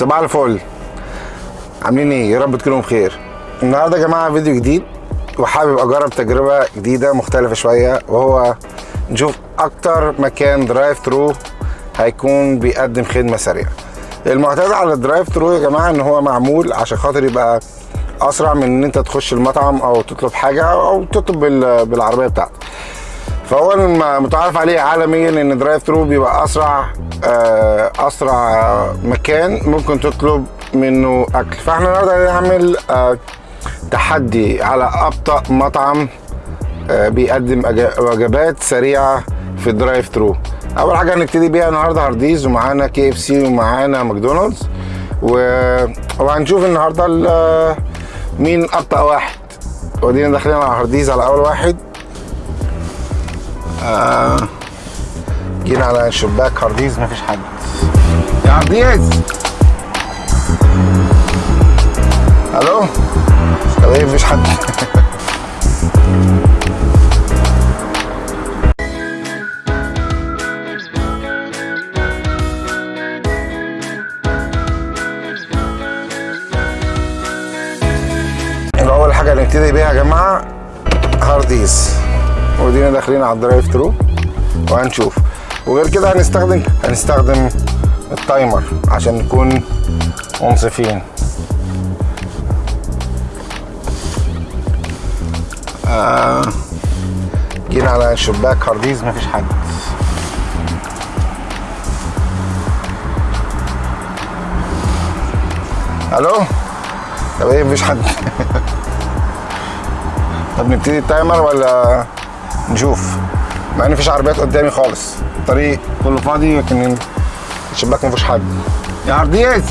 صباح الفل. عاملين إيه؟ يا رب تكونوا بخير. النهارده يا جماعة فيديو جديد وحابب أجرب تجربة جديدة مختلفة شوية وهو نشوف أكتر مكان drive through هيكون بيقدم خدمة سريعة. المعتاد على ال drive through يا جماعة إن هو معمول عشان خاطر يبقى أسرع من إن أنت تخش المطعم أو تطلب حاجة أو تطلب بال- بالعربية بتاعتك. فهو متعارف عليه عالميا إن drive through بيبقى أسرع آه، أسرع مكان ممكن تطلب منه أكل. فإحنا النهارده هنعمل آه، تحدي على أبطأ مطعم آه، بيقدم وجبات سريعة في ال drive through أول حاجة هنبتدي بيها النهارده هارديز ومعانا KFC ومعانا ماكدونالدز وهنشوف النهارده ال- مين أبطأ واحد. ودينا داخلين على هارديز على أول واحد. آه. جينا على شباك هارديز مفيش حد. يا هارديز ألو؟ طب إيه مفيش حد. اول حاجة هنبتدي بيها يا جماعة هارديز. ودينا داخلين على ال drive through وهنشوف. وغير كده هنستخدم هنستخدم ال timer عشان نكون منصفين. آه جينا على شباك هارديز مفيش حد. ألو؟ طب إيه مفيش حد. طب نبتدي التايمر ولا نشوف. مع إن مفيش عربيات قدامي خالص. الطريق كله فاضي لكن الشباك مفيش حد. يا عرضيز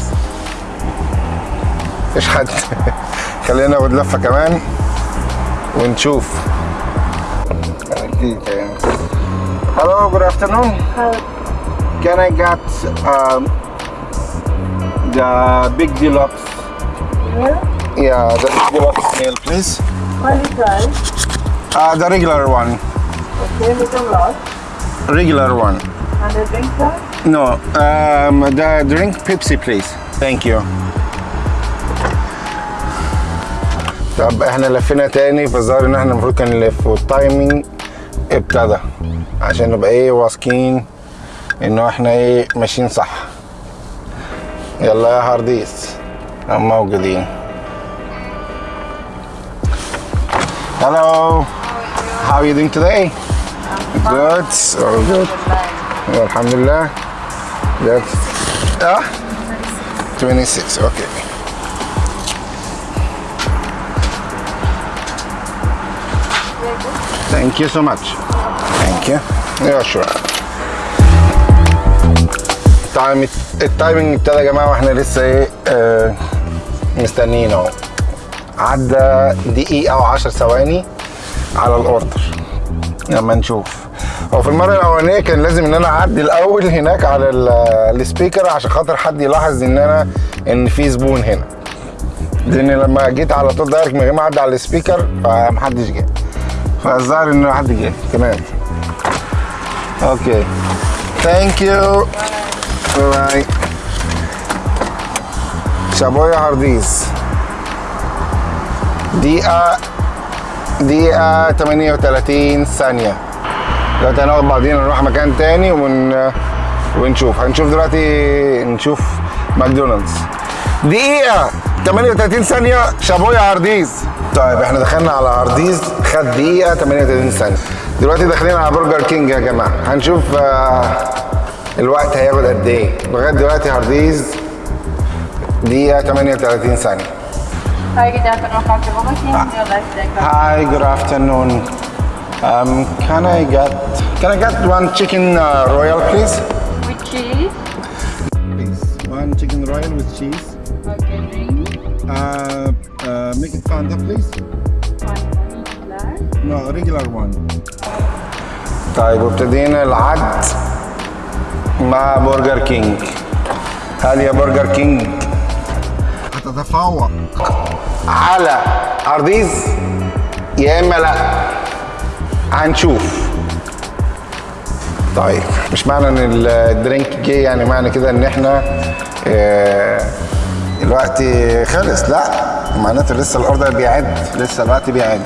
مفيش حد. خلينا ناخد لفة كمان ونشوف. Hello, good afternoon. Can I get um, the big deluxe? Yeah, Yeah, the big deluxe meal, please. only price. Uh, the regular one. Okay, little lot. Regular one. And the drink price? No, um, the drink Pepsi, please. Thank you. طب إحنا لفينا تاني فالظاهر ان إحنا المفروض كان نلف والتايمينج ابتدى عشان نبقى إيه واثقين انه إحنا إيه ماشيين صح يلا يا هارديس هم موجودين Hello. How are you doing today? Good. All good. الحمد لله. Good. Ah? 26. Okay. Thank you so much. Thank you. Yeah, sure. ال time ال timing ابتدى يا جماعة وإحنا لسه إيه آه مستنيين اهو عدى دقيقة أو 10 ثواني على ال order. لما نشوف. هو في المرة الأولانية كان لازم إن أنا أعدي الأول هناك على ال- ال speaker عشان خاطر حد يلاحظ إن أنا إن في زبون هنا. لأن لما جيت على طول direct من غير ما أعدي على ال speaker فمحدش جه. فالظاهر إن حد جه. تمام. okay. Thank you bye شابو يا هارديز. دقيقة. دقيقة 38 ثانية. دلوقتي هناخد بعضينا نروح مكان تاني ون... ونشوف. هنشوف دلوقتي نشوف ماكدونالدز. دقيقة 38 ثانية شابو يا هارديز. طيب إحنا دخلنا على هارديز خد دقيقة 38 ثانية. دلوقتي داخلين على برجر كينج يا جماعة. هنشوف آه، الوقت هياخد قد إيه. لغاية دلوقتي هارديز دقيقة 38 ثانية. Hi, good afternoon. Your life breakfast. Hi, good afternoon. Um, can I get can I get one chicken uh, royal, please? With cheese. Please, one chicken royal with cheese. Okay, drink. Uh, uh, make it Fanta, please. One. No, regular one. طيب وابتدينا العد مع برجر كينج. هل يا برجر كينج هتتفوق على هارديز يا إما لا. هنشوف. طيب مش معنى إن ال- الدرينك جه يعني معنى كده إن إحنا آه، الوقت خلص. لا معناته لسه الاوردر بيعد لسه الوقت بيعد.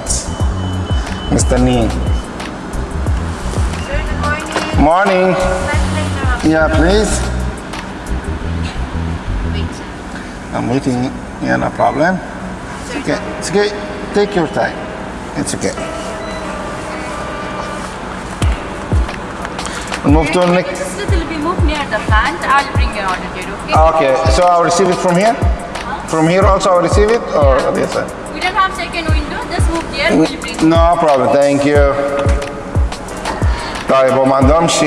مستنيين. Morning. yeah please. Wait, sir. I'm waiting. Yeah no problem. okay it's okay take your time it's okay move to next Just little bit move near the plant. I'll bring your order here, okay? Okay, so I'll receive it from here? From here also I'll receive it? Or yes, sir. We don't have second window. Just move there. We'll bring. No problem, thank you. طيب وما عندهمش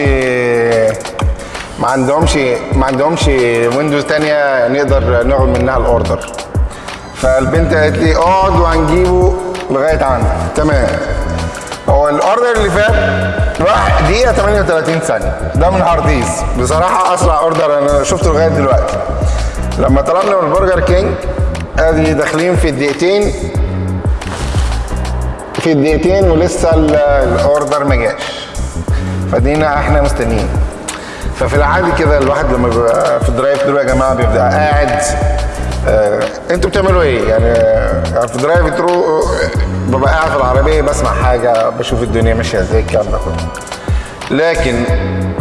ما عندهمش ما عندهمش ويندوز تانية نقدر ناخد منها الاوردر فالبنت قالت لي اقعد وهنجيبه لغاية عندك تمام. هو ال order اللي فات راح دقيقة 38 ثانية. ده من هارديز بصراحة أسرع order أنا شفته لغاية دلوقتي. لما طلبنا من برجر كينج ادي داخلين في الدقيقتين. في الدقيقتين ولسه ال- ال order ما جاش. فدينا إحنا مستنيين. ففي العادي كده الواحد لما بيبقى في ال drive thru يا جماعة بيبقى قاعد آه أنتوا بتعملوا إيه؟ يعني آه، في drive thru ببقى قاعد في العربية بسمع حاجة بشوف الدنيا ماشية إزاي الكلام ده كله. لكن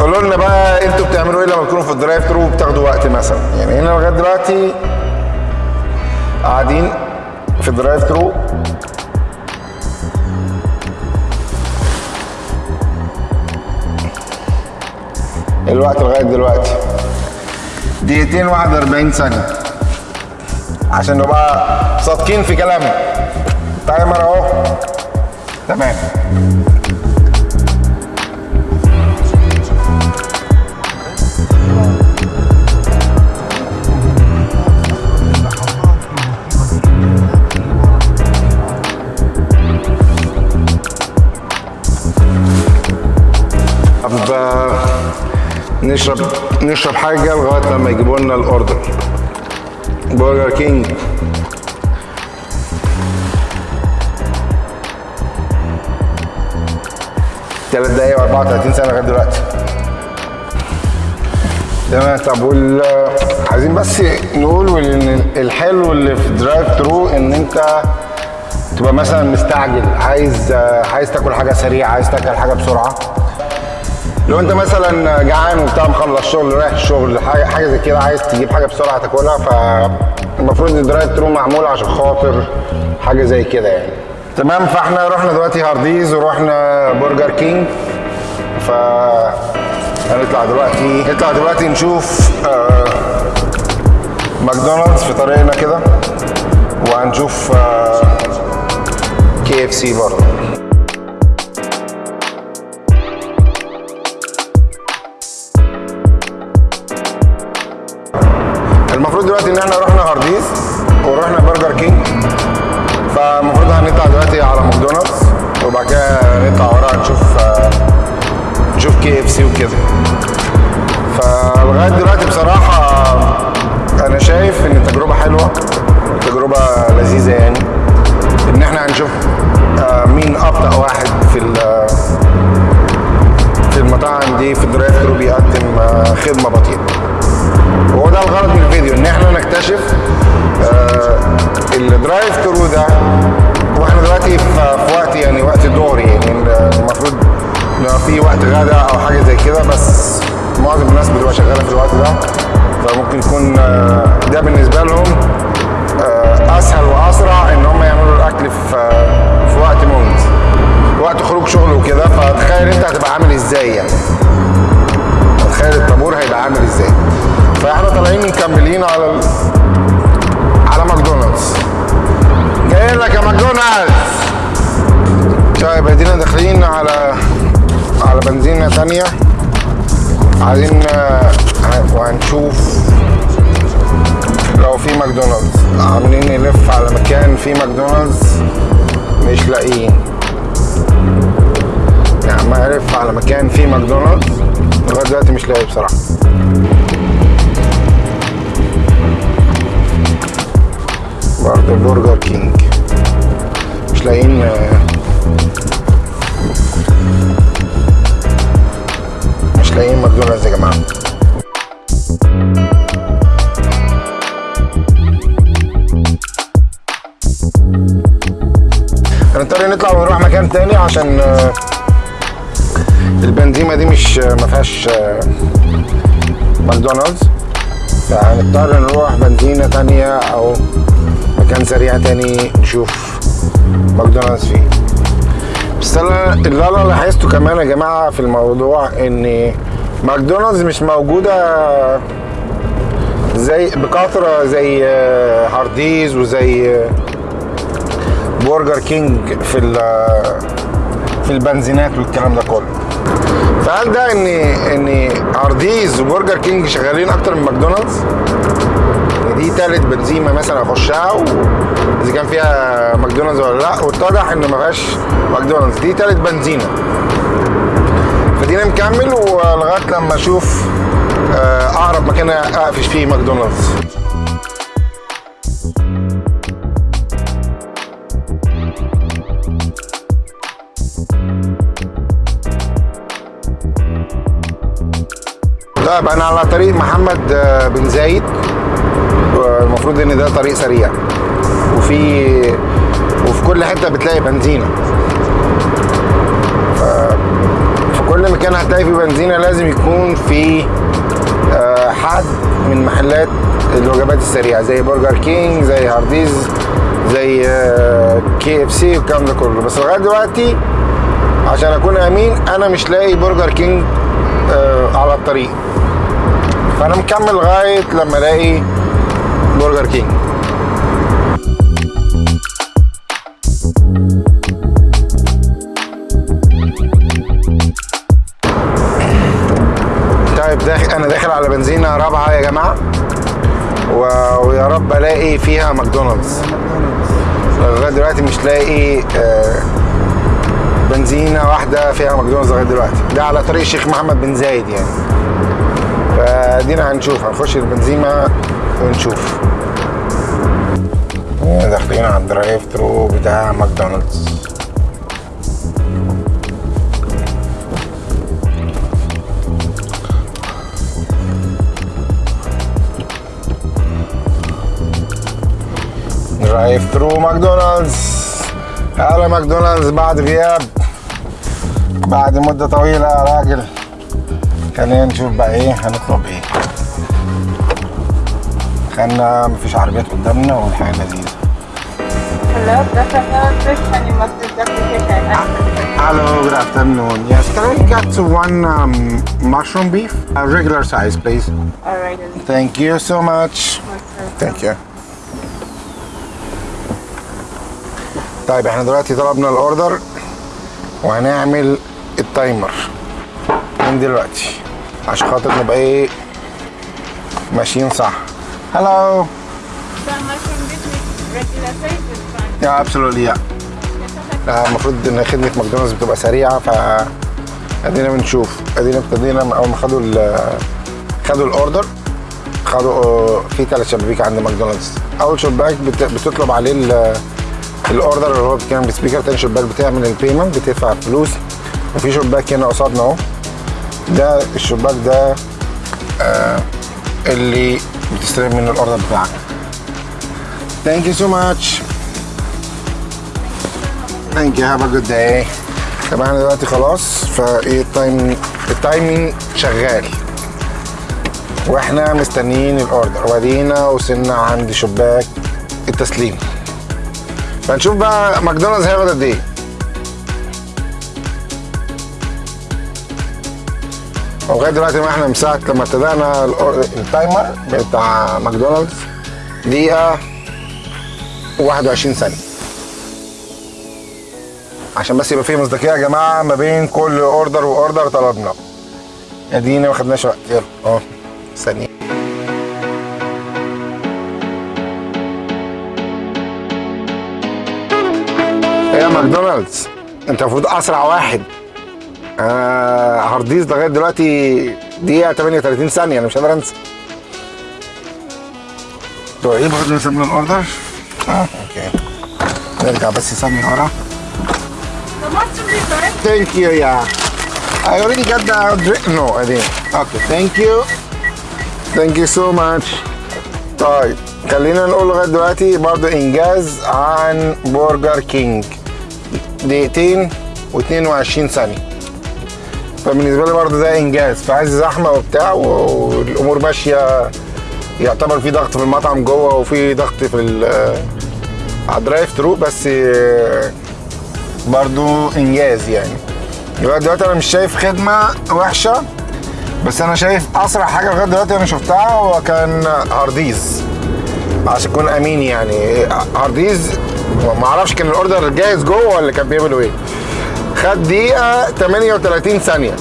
قولوا لنا بقى أنتوا بتعملوا إيه لما تكونوا في ال drive thru وبتاخدوا وقت مثلا؟ يعني هنا لغاية دلوقتي قاعدين في ال drive thru الوقت لغاية دلوقتي. دقيقتين 41 ثانية. عشان نبقى صادقين في كلامنا تايمر أهو. تمام. آه، نشرب نشرب حاجة لغاية لما يجيبوا لنا ال order. برجر كينج ثلاث دقايق و34 ثانية لغاية دلوقتي. تمام طب وال عايزين بس نقول ان الحلو اللي في drive thru إن أنت تبقى مثلا مستعجل عايز عايز تاكل حاجة سريعة عايز تاكل حاجة بسرعة. لو انت مثلا جعان وبتاع مخلص شغل رايح الشغل حاجة زي كده عايز تجيب حاجة بسرعة تاكلها فالمفروض ان ال drive thru معمول عشان خاطر حاجة زي كده يعني. تمام فاحنا رحنا دلوقتي هارديز ورحنا برجر كينج ف هنطلع دلوقتي نطلع دلوقتي نشوف آه ماكدونالدز في طريقنا كده وهنشوف آه كي اف سي برضه. المفروض دلوقتي إن إحنا رحنا هارديز ورحنا برجر كينج. فالمفروض هنطلع دلوقتي على ماكدونالدز وبعد كده نطلع وراها نشوف نشوف كي إف سي وكده. فلغاية دلوقتي بصراحة أنا شايف إن التجربة حلوة تجربة لذيذة يعني. إن إحنا هنشوف آه، مين أبطأ واحد في في المطاعم دي في ال drive thru بيقدم آه، خدمة بطيئة. وهو ده الغرض من الفيديو إن إحنا نكتشف آه ال drive thru ده وإحنا دلوقتي في, آه، وهنشوف لو في ماكدونالدز. عاملين نلف على مكان فيه ماكدونالدز مش لاقيين. يعني ما الف على مكان فيه ماكدونالدز لغاية دلوقتي مش لاقي بصراحة. برضه برجر كينج. مش لاقيين لاقيين ماكدونالدز يا جماعة هنضطر نطلع ونروح مكان تاني عشان آه، البنزينة دي مش ما فيهاش آه، ماكدونالدز. فهنضطر نروح بنزينة تانية أو مكان سريع تاني نشوف ماكدونالدز فيه. بس أنا اللي أنا لاحظته كمان يا جماعة في الموضوع إن ماكدونالدز مش موجودة زي بكثرة زي آه، هارديز وزي آه، برجر كينج في ال- في البنزينات والكلام ده كله. فهل ده إن إن هارديز وبرجر كينج شغالين أكتر من ماكدونالدز؟ دي تالت بنزينة مثلا أخشها و- إذا كان فيها ماكدونالدز ولا لا واتضح ان ما فيهاش ماكدونالدز. دي تالت بنزينة. فدينا مكمل ولغاية لما أشوف آه، أقرب مكان أقفش فيه ماكدونالدز. طيب أنا على طريق محمد آه، بن زايد المفروض إن ده طريق سريع. وفي وفي كل حتة بتلاقي بنزينة. في كل مكان هتلاقي فيه بنزينة. لازم يكون في آه، حد من محلات الوجبات السريعة زي برجر كينج زي هارديز زي كي إف سي والكلام ده كله. بس لغاية دلوقتي عشان أكون أمين أنا مش لاقي برجر كينج آه، على الطريق. فأنا مكمل لغاية لما ألاقي برجر كينج. الاقي فيها ماكدونالدز. لغاية دلوقتي مش لاقي آه، بنزينة واحدة فيها ماكدونالدز لغاية دلوقتي. ده على طريق الشيخ محمد بن زايد يعني. فادينا هنشوف هنخش البنزينه ونشوف. داخلين على ال drive thru بتاع ماكدونالدز. drive thru ماكدونالدز على ماكدونالدز بعد غياب بعد مدة طويلة يا راجل خلينا نشوف بقى إيه هنطلب إيه خلنا مفيش عربيات قدامنا والحياة لذيذة Hello, good afternoon. Yes, can I get one um, mushroom beef? A regular size, please. Alright, Thank you so much. Thank you. طيب إحنا دلوقتي طلبنا ال order وهنعمل ال timer من دلوقتي عشان خاطر نبقى إيه ماشيين صح. Yeah, absolutely yeah. آه، المفروض إن خدمة ماكدونالدز بتبقى سريعة ف ادينا بنشوف ادينا ابتدينا أول ما خدوا خدوا ال order خدوا آه، في ثلاث شبابيك عند ماكدونالدز أول شباك بت- بتطلب عليه ال order اللي هو بيتكلم ب speaker تاني شباك بتعمل ال payment بتدفع فلوس. وفي شباك هنا قصادنا أهو. ده الشباك ده آه اللي بتستلم منه ال order بتاعك. Thank you so much. Thank you. Have a good day. طب إحنا دلوقتي خلاص. فإيه ال time ال timing شغال. وإحنا مستنيين ال order. وادينا وصلنا عند شباك التسليم. فنشوف بقى ماكدونالدز هياخد قد إيه لغايه دلوقتي ما إحنا من ساعه لما ابتدينا ال timer بتاع ماكدونالدز دقيقه 21 ثانية عشان بس يبقى فيه مصداقيه يا جماعة ما بين كل order و order طلبنا ادينا ما خدناش وقت يلا اهو ثانية ماكدونالدز انت المفروض أسرع واحد آه هارديز لغاية دلوقتي دقيقة 38 ثانية أنا مش قادر أنسى طيب برضه نسمي ال order آه okay نرجع بس ثانية ورا? Thank you yeah I already got the drink. No, I didn't. Okay, thank you. Thank you so much. طيب خلينا نقول لغاية دلوقتي برضو إنجاز عن برجر كينج دقيقتين و22 ثانية. فبالنسبة لي برضو ده إنجاز. عز زحمة وبتاع والأمور ماشية. يعتبر في ضغط في المطعم جوه وفي ضغط في على ال drive thru بس برضو إنجاز يعني. دلوقتي أنا مش شايف خدمة وحشة بس أنا شايف أسرع حاجة لغاية دلوقتي أنا شفتها هو كان هارديز. عشان اكون أمين يعني. هارديز ما أعرفش كان ال order جاهز جوه ولا كان بيعملوا إيه. خد دقيقة 38 ثانية.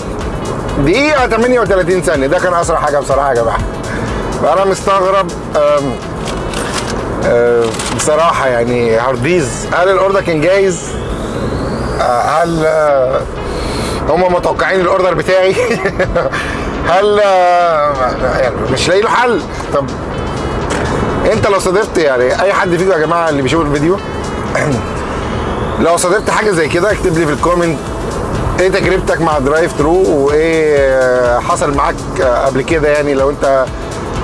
دقيقة 38 ثانية. ده كان أسرع حاجة بصراحة يا جماعة. فانا مستغرب أم، أم، بصراحة يعني هارديز هل ال order كان جاهز؟ هل آه، هم متوقعين ال order بتاعي؟ هل آه، يعني مش لاقي له حل. طب انت لو صادفت يعني اي حد فيكم يا جماعة اللي بيشوف الفيديو لو صادفت حاجة زي كده اكتب لي في ال comment إيه تجربتك مع drive thru وايه حصل معاك قبل كده يعني لو انت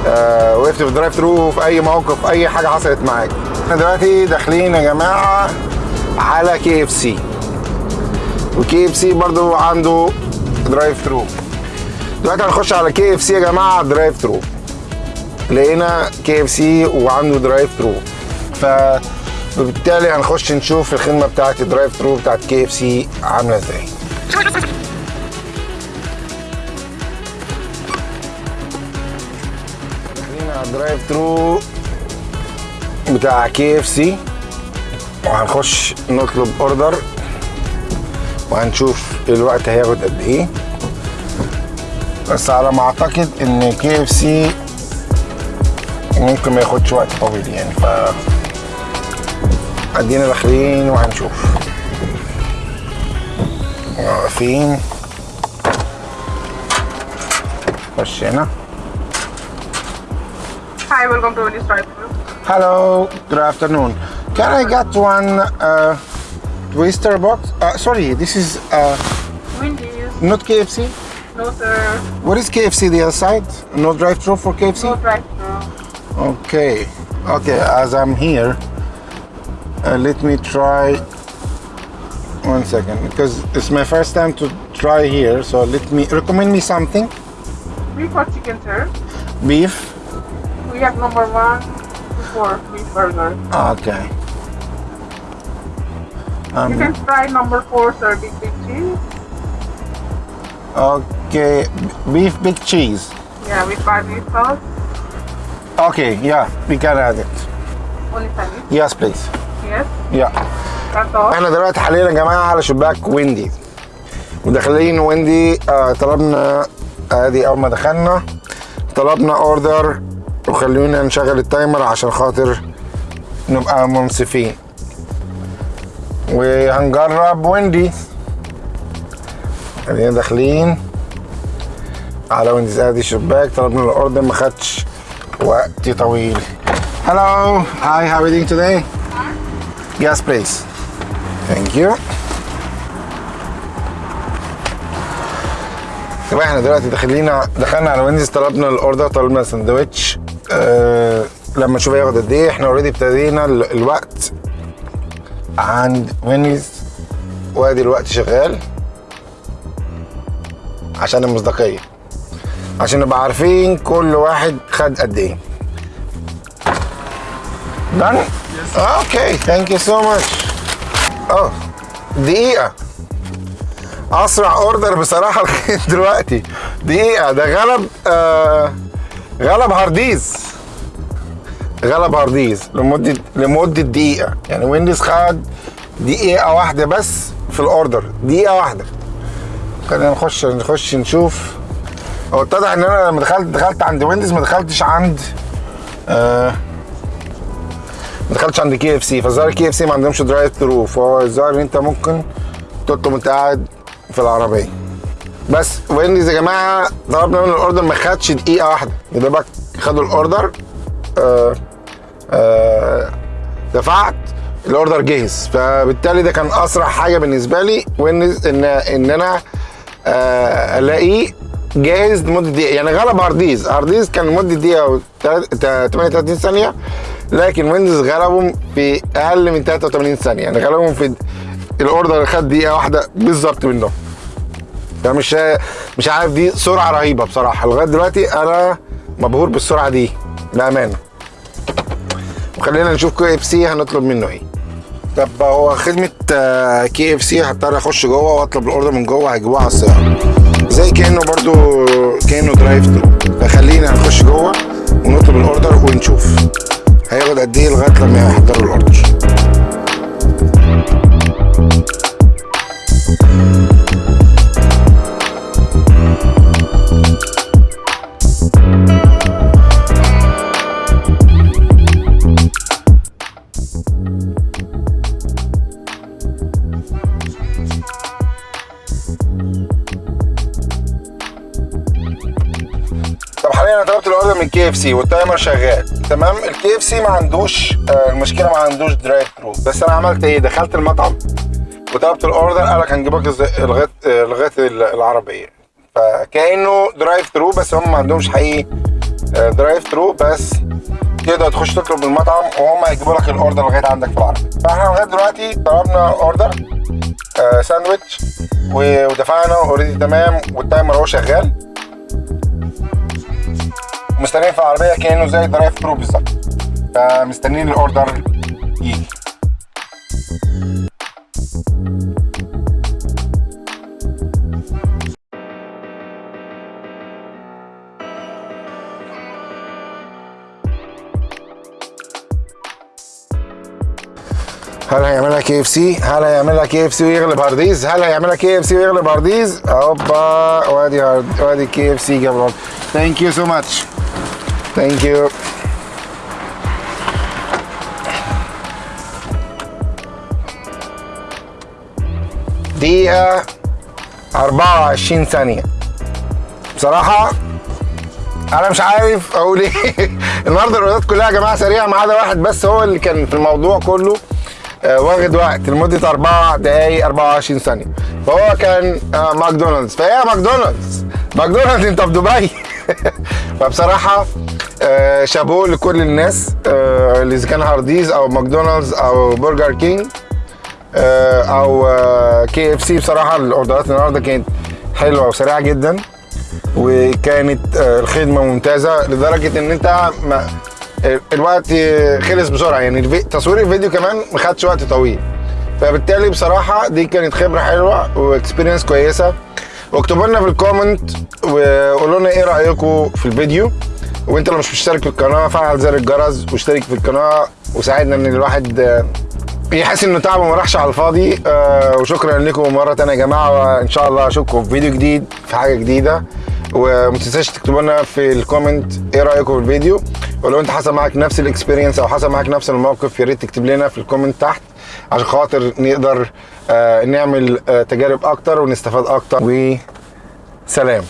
آه، وقفت في drive thru في اي موقف اي حاجة حصلت معاك. إحنا دلوقتي داخلين يا جماعة على كي إف سي. وكي إف سي برضو عنده drive thru دلوقتي هنخش على كي إف سي يا جماعة drive thru لقينا كي اف سي وعنده drive thru ف وبالتالي هنخش نشوف الخدمة بتاعت ال drive thru بتاعت كي اف سي عاملة إزاي. على ال drive thru بتاع كي اف سي وهنخش نطلب order وهنشوف الوقت هياخد قد إيه. بس على ما اعتقد إن كي اف سي ممكن ما ياخدش وقت طويل يعني ف ادينا داخلين وهنشوف واقفين خش هنا Hi, welcome to Wendy's drive-thru. Hello, good afternoon. Can I get one uh, twister box? Uh, sorry, this is uh, Wendy's. not KFC. No, sir. What is KFC the other side? No drive-through for KFC? No drive-thru. Okay, okay. As I'm here, uh, let me try. One second, because it's my first time to try here. So let me recommend me something. Beef or chicken, sir? Beef. We have number one to four beef burger. Okay. You Um, can try number four, sir, big big cheese. okay, beef big cheese. Yeah, with barbecue sauce. Okay, yeah, we can add it. Only. Yes, please. Yes. Yeah. That's all. إحنا دلوقتي حاليا يا جماعة على شباك ويندي وداخلين ويندي آه طلبنا ادي أول ما دخلنا طلبنا order وخلونا نشغل ال timer عشان خاطر نبقى منصفين وهنجرب ويندي ادينا داخلين على وينديز ادي شباك طلبنا ال order ما خدش وقت طويل Hello, hi, how are you doing today? Yes, please. Thank you. يبقى إحنا دلوقتي داخلين دخلنا على وينديز طلبنا ال order طلبنا سندوتش أه لما نشوف هياخد قد إيه إحنا already ابتدينا ال- الوقت عند وينديز وادي الوقت شغال عشان المصداقية عشان نبقى عارفين كل واحد خد قد إيه. Done okay thank you so much آه دقيقة. أسرع order بصراحة دلوقتي. دقيقة ده غلب آه غلب هارديز. غلب هارديز لمدة لمدة دقيقة. يعني وينديز خد دقيقة واحدة بس في ال order دقيقة واحدة. خلينا نخش نخش نشوف. هو اتضح ان أنا لما دخلت دخلت عند وينديز ما دخلتش عند آه ما دخلتش عند كي اف سي. فالظاهر كي اف سي ما عندهمش drive through فهو الظاهر إن انت ممكن تطلب وانت قاعد في العربية. بس وينديز يا جماعة طلبنا من ال order ما خدش دقيقة واحدة. يا دوبك خدوا ال order آه آه دفعت ال order جاهز فبالتالي ده كان أسرع حاجة بالنسبة لي. وينديز ان إن أنا آه، الاقيه جاهز لمدة دقيقة. يعني غلب هارديز. هارديز كان لمدة دقيقة و 38 ثانية لكن وينديز غلبهم في أقل من 83 ثانية. يعني غلبهم في ال order اللي خد دقيقة واحدة بالظبط منهم. فمش مش عارف دي سرعة رهيبة بصراحة. لغاية دلوقتي أنا مبهور بالسرعة دي بأمانة. وخلينا نشوف كي إف سي هنطلب منه إيه. طب هو خدمة كي إف سي هضطر أخش جوه وأطلب ال order من جوه هيجيبوه على السيارة. زي كأنه برضو كأنه drive through فخلينا نخش جوه ونطلب ال order ونشوف. هياخد قد إيه لغاية لما يحضروا ال order سي وال timer شغال تمام؟ الكي إف سي ما عندوش آه، المشكلة ما عندوش drive through بس أنا عملت إيه؟ دخلت المطعم وطلبت ال order قال لك هنجيبك لغايه آه، لغايه ال- العربية. فكأنه drive through بس هم ما عندهمش حقيقي آه، drive through بس تقدر تخش تطلب من المطعم وهم هيجيبوا لك ال order لغاية عندك في العربية. فإحنا لغاية دلوقتي طلبنا order آه، ساندوتش و- ودفعنا already تمام وال timer اهو شغال. مستنيين في العربية كأنه زي drive through بالظبط فمستنيين ال order يجي هل هيعملها كي إف سي؟ هل هيعملها كي إف سي ويغلب هارديز؟ هل هيعملها كي إف سي ويغلب هارديز؟ أوبا وادي هارد وادي كي إف سي جاب thank you so much thank you دقيقة 24 ثانية. بصراحة أنا مش عارف أقول إيه. النهارده الاوردرات كلها يا جماعة سريعة ما عدا واحد بس هو اللي كان في الموضوع كله آه، واخد وقت لمدة 4 دقائق 24 ثانية. فهو كان آه، ماكدونالدز. فهي ماكدونالدز. ماكدونالدز أنت في دبي؟ فبصراحة آه، شابوه لكل الناس آه، اللي إذا كان هارديز أو ماكدونالدز أو برجر كينج آه، أو كي إف سي بصراحة الأوردرات النهارده كانت حلوة وسريعة جدا وكانت الخدمة ممتازة لدرجة إن أنت ما الوقت خلص بسرعة يعني تصوير الفيديو كمان ما خدش وقت طويل. فبالتالي بصراحة دي كانت خبرة حلوة و experience كويسة. واكتبوا لنا في ال comment وقولوا لنا إيه رايكم في الفيديو. وانت لو مش مشترك في القناة فعل زر الجرس واشترك في القناة وساعدنا إن الواحد آه، يحس إنه تعبه ما راحش على الفاضي آه وشكرا لكم مرة تانية يا جماعة وإن شاء الله أشوفكم في فيديو جديد في حاجة جديدة. وما تنساش تكتبوا لنا في ال comment إيه رأيكم في الفيديو. ولو أنت حصل معاك نفس ال experience أو حصل معاك نفس الموقف يا ريت تكتب لنا في ال comment تحت عشان خاطر نقدر آه نعمل تجارب أكتر ونستفاد أكتر. وسلام.